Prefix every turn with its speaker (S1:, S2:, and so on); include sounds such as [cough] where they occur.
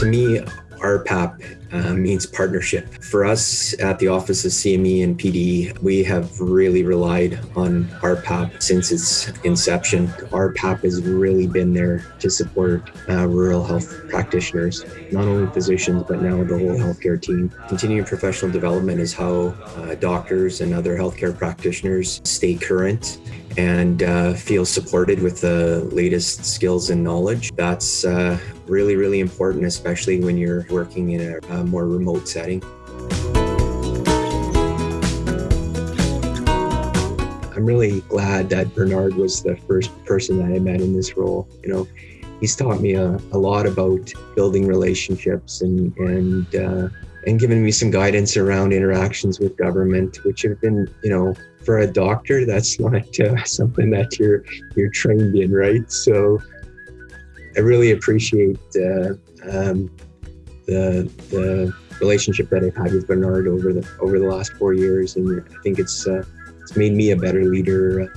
S1: To me, RPAP uh, means partnership. For us at the Office of CME and PD, we have really relied on RPAP since its inception. RPAP has really been there to support uh, rural health practitioners, not only physicians, but now the whole healthcare team. Continuing professional development is how uh, doctors and other healthcare practitioners stay current and uh, feel supported with the latest skills and knowledge. That's uh, really, really important, especially when you're working in a, a more remote setting. I'm really glad that Bernard was the first person that I met in this role. You know, he's taught me a, a lot about building relationships and and uh, and given me some guidance around interactions with government, which have been, you know, for a doctor, that's [laughs] not uh, something that you're you're trained in, right? So I really appreciate uh, um, the the relationship that I've had with Bernard over the over the last four years, and I think it's uh, it's made me a better leader.